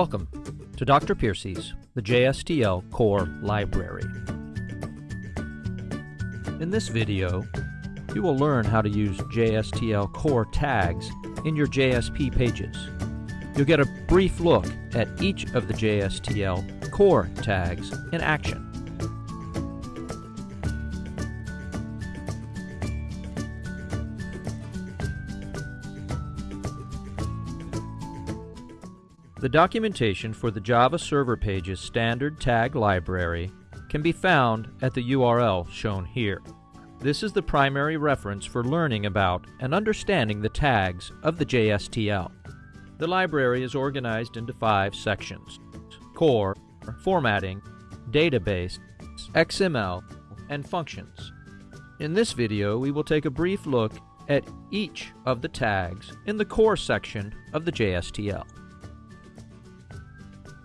Welcome to Dr. Piercy's The JSTL Core Library. In this video, you will learn how to use JSTL core tags in your JSP pages. You'll get a brief look at each of the JSTL core tags in action. The documentation for the Java Server Pages standard tag library can be found at the URL shown here. This is the primary reference for learning about and understanding the tags of the JSTL. The library is organized into five sections core, formatting, database, XML, and functions. In this video, we will take a brief look at each of the tags in the core section of the JSTL.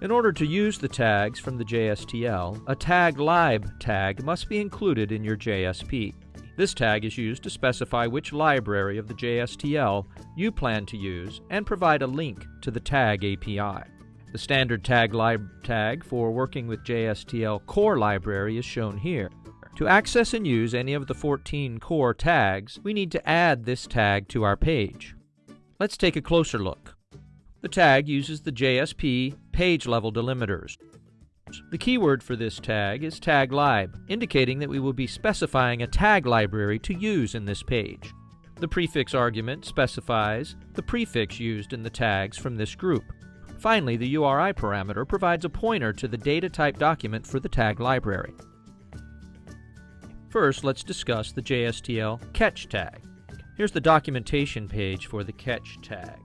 In order to use the tags from the JSTL, a tag lib tag must be included in your JSP. This tag is used to specify which library of the JSTL you plan to use and provide a link to the tag API. The standard tag lib tag for working with JSTL core library is shown here. To access and use any of the 14 core tags, we need to add this tag to our page. Let's take a closer look. The tag uses the JSP page level delimiters. The keyword for this tag is taglib, indicating that we will be specifying a tag library to use in this page. The prefix argument specifies the prefix used in the tags from this group. Finally, the URI parameter provides a pointer to the data type document for the tag library. First, let's discuss the JSTL catch tag. Here's the documentation page for the catch tag.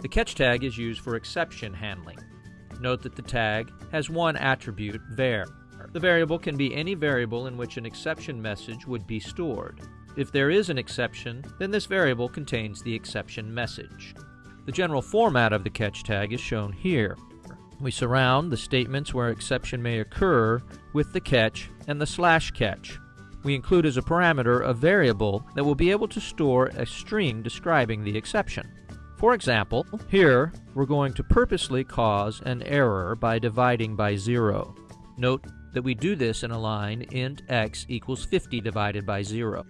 The catch tag is used for exception handling. Note that the tag has one attribute, var. The variable can be any variable in which an exception message would be stored. If there is an exception, then this variable contains the exception message. The general format of the catch tag is shown here. We surround the statements where exception may occur with the catch and the slash catch. We include as a parameter a variable that will be able to store a string describing the exception. For example, here we're going to purposely cause an error by dividing by 0. Note that we do this in a line int x equals 50 divided by 0.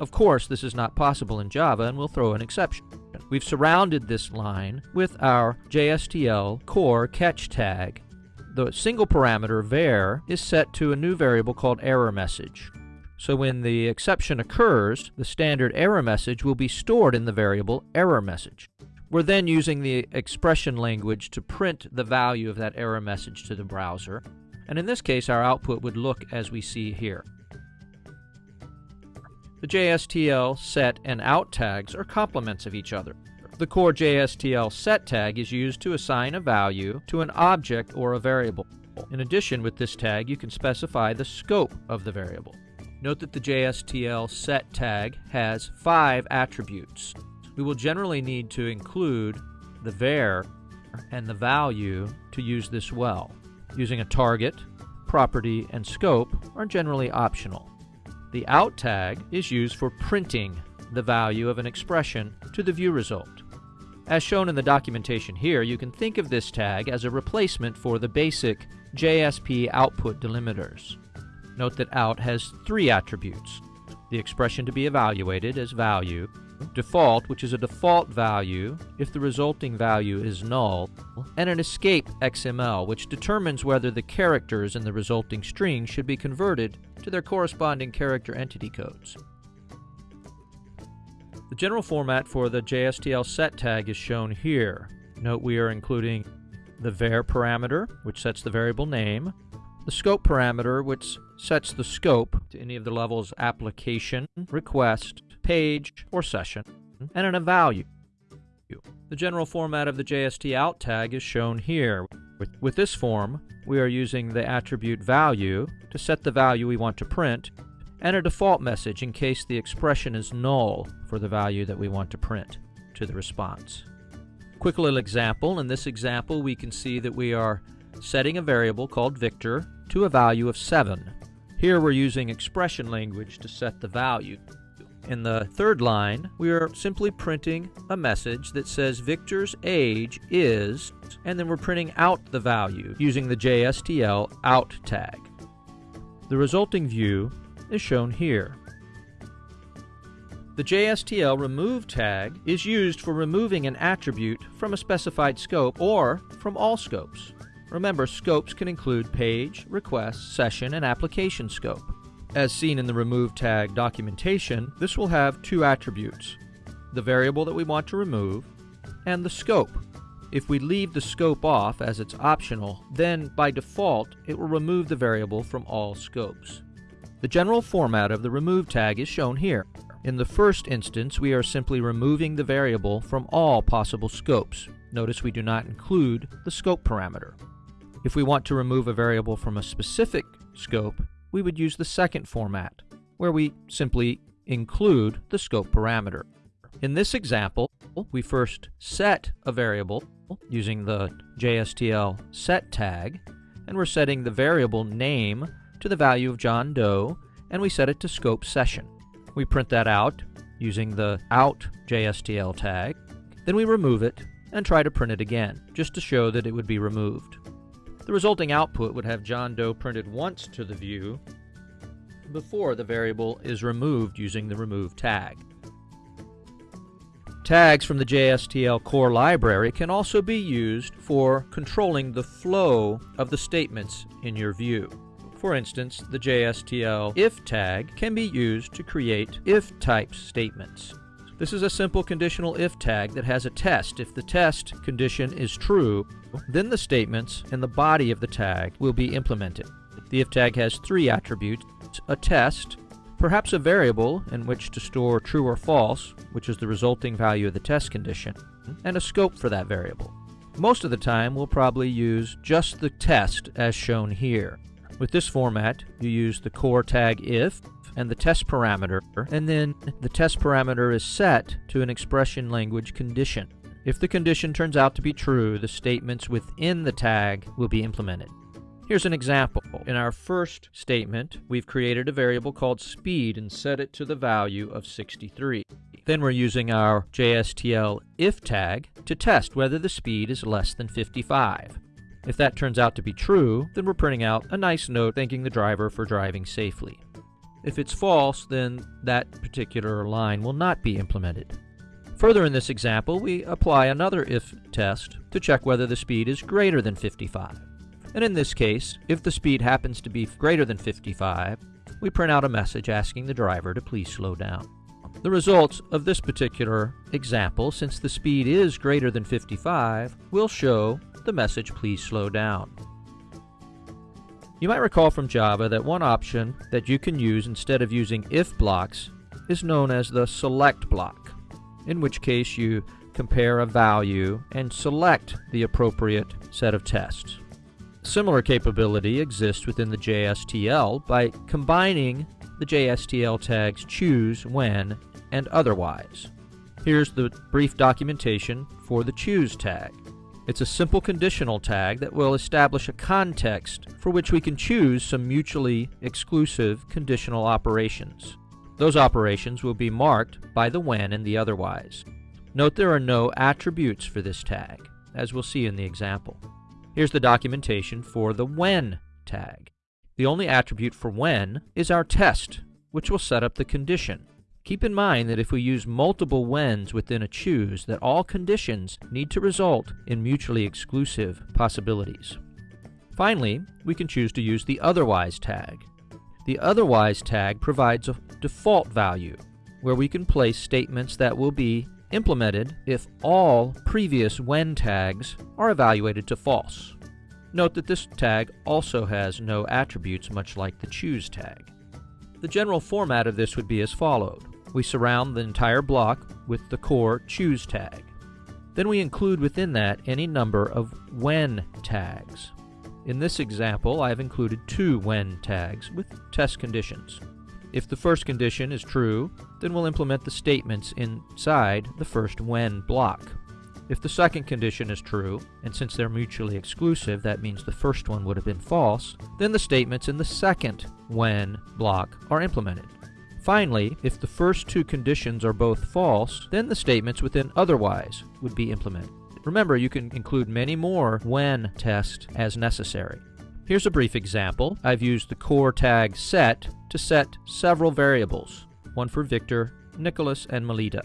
Of course, this is not possible in Java and we'll throw an exception. We've surrounded this line with our JSTL core catch tag. The single parameter var is set to a new variable called error message. So when the exception occurs, the standard error message will be stored in the variable error message. We're then using the expression language to print the value of that error message to the browser. And in this case, our output would look as we see here. The JSTL set and out tags are complements of each other. The core JSTL set tag is used to assign a value to an object or a variable. In addition, with this tag, you can specify the scope of the variable. Note that the JSTL set tag has five attributes we will generally need to include the var and the value to use this well. Using a target, property, and scope are generally optional. The out tag is used for printing the value of an expression to the view result. As shown in the documentation here, you can think of this tag as a replacement for the basic JSP output delimiters. Note that out has three attributes. The expression to be evaluated as value, default, which is a default value if the resulting value is null, and an escape XML, which determines whether the characters in the resulting string should be converted to their corresponding character entity codes. The general format for the JSTL set tag is shown here. Note we are including the var parameter, which sets the variable name, the scope parameter, which sets the scope to any of the levels application, request, page, or session, and an a value. The general format of the JST out tag is shown here. With, with this form, we are using the attribute value to set the value we want to print, and a default message in case the expression is null for the value that we want to print to the response. Quick little example. In this example, we can see that we are setting a variable called Victor to a value of 7. Here we're using expression language to set the value. In the third line, we are simply printing a message that says Victor's age is, and then we're printing out the value using the JSTL out tag. The resulting view is shown here. The JSTL remove tag is used for removing an attribute from a specified scope or from all scopes. Remember, scopes can include page, request, session, and application scope. As seen in the remove tag documentation, this will have two attributes, the variable that we want to remove and the scope. If we leave the scope off as it's optional, then by default it will remove the variable from all scopes. The general format of the remove tag is shown here. In the first instance, we are simply removing the variable from all possible scopes. Notice we do not include the scope parameter. If we want to remove a variable from a specific scope, we would use the second format, where we simply include the scope parameter. In this example, we first set a variable using the JSTL set tag, and we're setting the variable name to the value of John Doe, and we set it to scope session. We print that out using the out JSTL tag, then we remove it and try to print it again, just to show that it would be removed. The resulting output would have John Doe printed once to the view before the variable is removed using the remove tag. Tags from the JSTL core library can also be used for controlling the flow of the statements in your view. For instance, the JSTL if tag can be used to create if type statements. This is a simple conditional if tag that has a test. If the test condition is true, then the statements and the body of the tag will be implemented. The if tag has three attributes, a test, perhaps a variable in which to store true or false, which is the resulting value of the test condition, and a scope for that variable. Most of the time, we'll probably use just the test as shown here. With this format, you use the core tag if and the test parameter, and then the test parameter is set to an expression language condition. If the condition turns out to be true, the statements within the tag will be implemented. Here's an example. In our first statement, we've created a variable called speed and set it to the value of 63. Then we're using our JSTL if tag to test whether the speed is less than 55. If that turns out to be true, then we're printing out a nice note thanking the driver for driving safely. If it's false, then that particular line will not be implemented. Further in this example, we apply another if test to check whether the speed is greater than 55. And in this case, if the speed happens to be greater than 55, we print out a message asking the driver to please slow down. The results of this particular example, since the speed is greater than 55, will show the message please slow down. You might recall from Java that one option that you can use instead of using if blocks is known as the select block, in which case you compare a value and select the appropriate set of tests. Similar capability exists within the JSTL by combining the JSTL tags choose, when, and otherwise. Here's the brief documentation for the choose tag. It's a simple conditional tag that will establish a context for which we can choose some mutually exclusive conditional operations. Those operations will be marked by the when and the otherwise. Note there are no attributes for this tag, as we'll see in the example. Here's the documentation for the when tag. The only attribute for when is our test, which will set up the condition. Keep in mind that if we use multiple whens within a choose, that all conditions need to result in mutually exclusive possibilities. Finally, we can choose to use the otherwise tag. The otherwise tag provides a default value, where we can place statements that will be implemented if all previous when tags are evaluated to false. Note that this tag also has no attributes much like the choose tag. The general format of this would be as followed we surround the entire block with the core choose tag. Then we include within that any number of when tags. In this example, I have included two when tags with test conditions. If the first condition is true, then we'll implement the statements inside the first when block. If the second condition is true, and since they're mutually exclusive, that means the first one would have been false, then the statements in the second when block are implemented. Finally, if the first two conditions are both false, then the statements within otherwise would be implemented. Remember, you can include many more when tests as necessary. Here's a brief example. I've used the core tag set to set several variables, one for Victor, Nicholas, and Melita.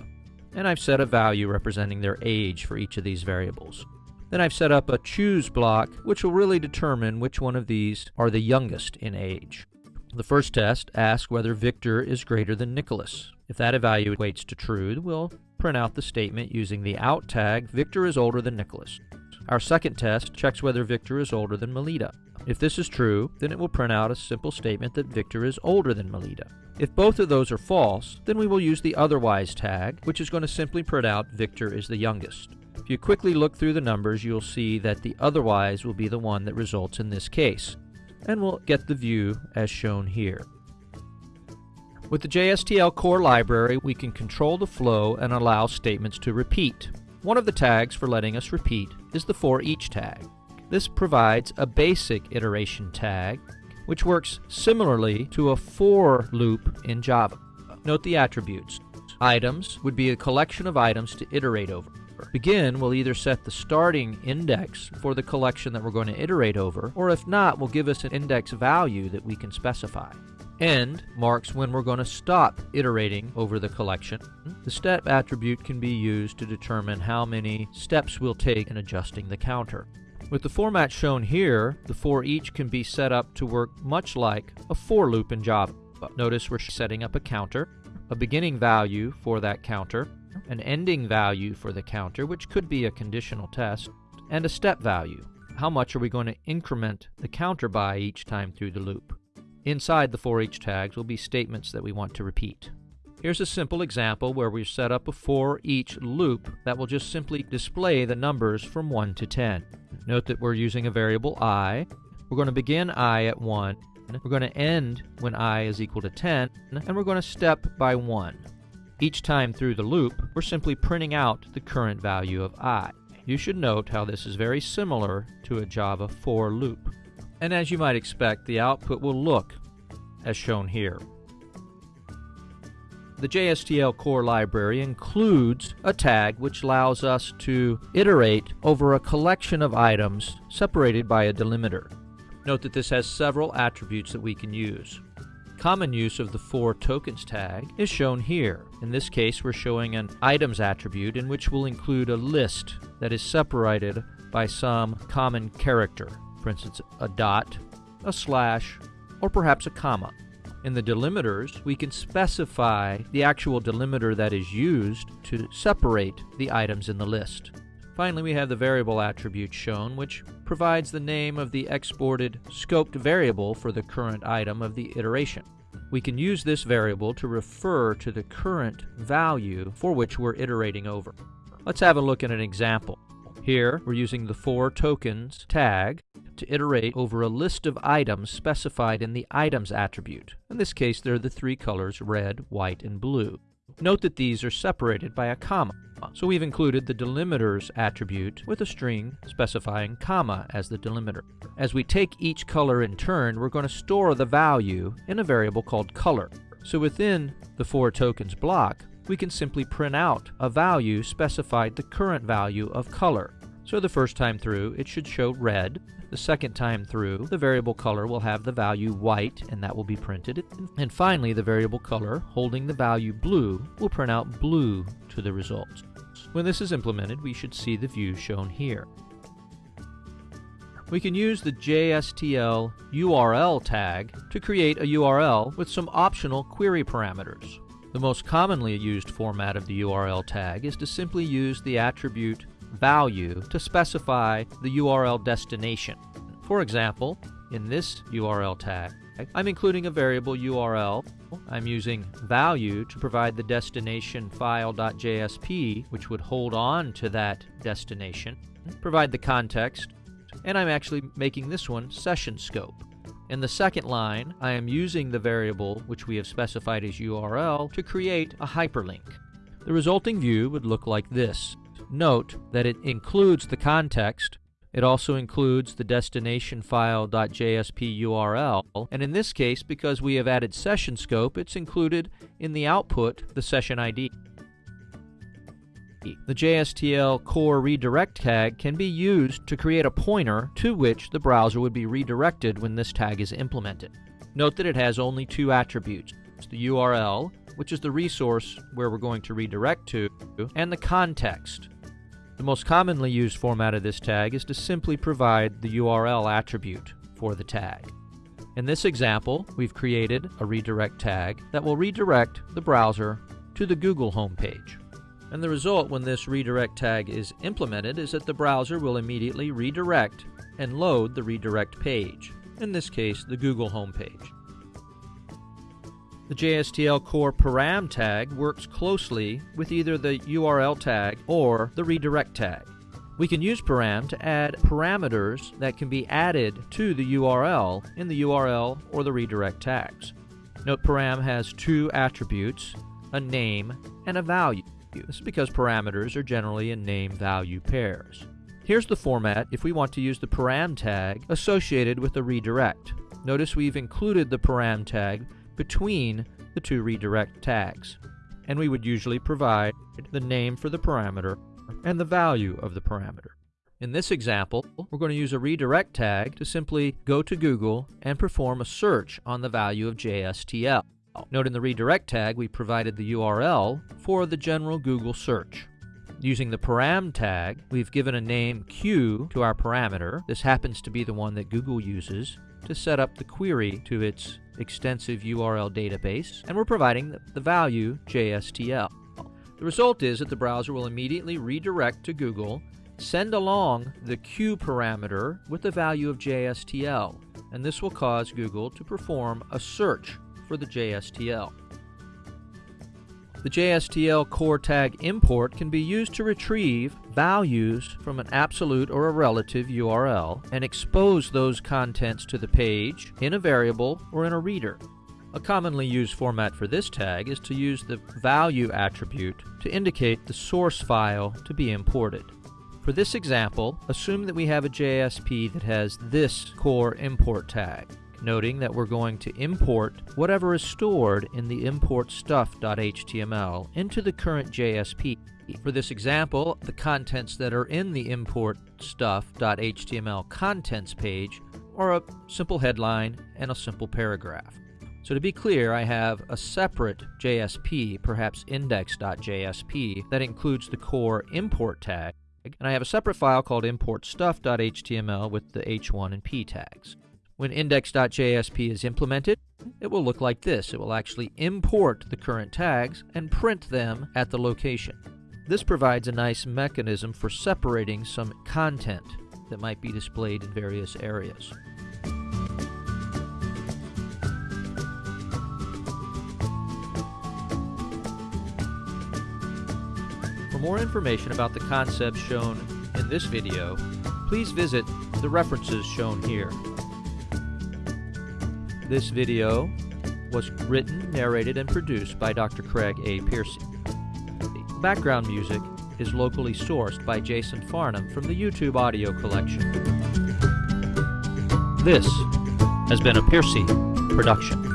And I've set a value representing their age for each of these variables. Then I've set up a choose block, which will really determine which one of these are the youngest in age. The first test asks whether Victor is greater than Nicholas. If that evaluates to true, we'll print out the statement using the out tag, Victor is older than Nicholas. Our second test checks whether Victor is older than Melita. If this is true, then it will print out a simple statement that Victor is older than Melita. If both of those are false, then we will use the otherwise tag, which is going to simply print out Victor is the youngest. If you quickly look through the numbers, you'll see that the otherwise will be the one that results in this case and we'll get the view as shown here. With the JSTL core library, we can control the flow and allow statements to repeat. One of the tags for letting us repeat is the for each tag. This provides a basic iteration tag, which works similarly to a for loop in Java. Note the attributes. Items would be a collection of items to iterate over. Begin will either set the starting index for the collection that we're going to iterate over, or if not, will give us an index value that we can specify. End marks when we're going to stop iterating over the collection. The step attribute can be used to determine how many steps we'll take in adjusting the counter. With the format shown here, the for each can be set up to work much like a for loop in Java. Notice we're setting up a counter, a beginning value for that counter, an ending value for the counter, which could be a conditional test, and a step value. How much are we going to increment the counter by each time through the loop? Inside the for each tags will be statements that we want to repeat. Here's a simple example where we've set up a for each loop that will just simply display the numbers from 1 to 10. Note that we're using a variable i. We're going to begin i at 1, we're going to end when i is equal to 10, and we're going to step by 1. Each time through the loop, we're simply printing out the current value of i. You should note how this is very similar to a Java for loop. And as you might expect, the output will look as shown here. The JSTL core library includes a tag which allows us to iterate over a collection of items separated by a delimiter. Note that this has several attributes that we can use. Common use of the for tokens tag is shown here. In this case, we're showing an items attribute in which we'll include a list that is separated by some common character. For instance, a dot, a slash, or perhaps a comma. In the delimiters, we can specify the actual delimiter that is used to separate the items in the list. Finally, we have the variable attribute shown, which provides the name of the exported scoped variable for the current item of the iteration. We can use this variable to refer to the current value for which we're iterating over. Let's have a look at an example. Here, we're using the for tokens tag to iterate over a list of items specified in the items attribute. In this case, they're the three colors red, white, and blue. Note that these are separated by a comma. So we've included the delimiters attribute with a string specifying comma as the delimiter. As we take each color in turn, we're going to store the value in a variable called color. So within the for tokens block, we can simply print out a value specified the current value of color. So the first time through, it should show red. The second time through, the variable color will have the value white, and that will be printed. And finally, the variable color holding the value blue will print out blue to the results. When this is implemented, we should see the view shown here. We can use the JSTL URL tag to create a URL with some optional query parameters. The most commonly used format of the URL tag is to simply use the attribute value to specify the URL destination. For example, in this URL tag, I'm including a variable URL. I'm using value to provide the destination file.jsp, which would hold on to that destination, provide the context, and I'm actually making this one session scope. In the second line, I am using the variable which we have specified as URL to create a hyperlink. The resulting view would look like this. Note that it includes the context It also includes the destination file.jsp URL, and in this case, because we have added session scope, it's included in the output the session ID. The JSTL core redirect tag can be used to create a pointer to which the browser would be redirected when this tag is implemented. Note that it has only two attributes, the URL, which is the resource where we're going to redirect to, and the context. The most commonly used format of this tag is to simply provide the URL attribute for the tag. In this example, we've created a redirect tag that will redirect the browser to the Google homepage. And the result when this redirect tag is implemented is that the browser will immediately redirect and load the redirect page, in this case the Google homepage. The JSTL core param tag works closely with either the URL tag or the redirect tag. We can use param to add parameters that can be added to the URL in the URL or the redirect tags. Note param has two attributes, a name and a value. This is because parameters are generally in name-value pairs. Here's the format if we want to use the param tag associated with the redirect. Notice we've included the param tag between the two redirect tags. And we would usually provide the name for the parameter and the value of the parameter. In this example, we're going to use a redirect tag to simply go to Google and perform a search on the value of JSTL. Note in the redirect tag we provided the URL for the general Google search. Using the param tag, we've given a name Q to our parameter. This happens to be the one that Google uses to set up the query to its extensive URL database, and we're providing the value JSTL. The result is that the browser will immediately redirect to Google, send along the Q parameter with the value of JSTL, and this will cause Google to perform a search for the JSTL. The JSTL core tag import can be used to retrieve values from an absolute or a relative URL and expose those contents to the page in a variable or in a reader. A commonly used format for this tag is to use the value attribute to indicate the source file to be imported. For this example, assume that we have a JSP that has this core import tag noting that we're going to import whatever is stored in the import stuff.html into the current JSP. For this example, the contents that are in the import stuff.html contents page are a simple headline and a simple paragraph. So to be clear, I have a separate JSP, perhaps index.jsp, that includes the core import tag, and I have a separate file called importstuff.html with the h1 and p tags. When index.jsp is implemented, it will look like this. It will actually import the current tags and print them at the location. This provides a nice mechanism for separating some content that might be displayed in various areas. For more information about the concepts shown in this video, please visit the references shown here. This video was written, narrated, and produced by Dr. Craig A. Piercy. Background music is locally sourced by Jason Farnham from the YouTube audio collection. This has been a Piercy production.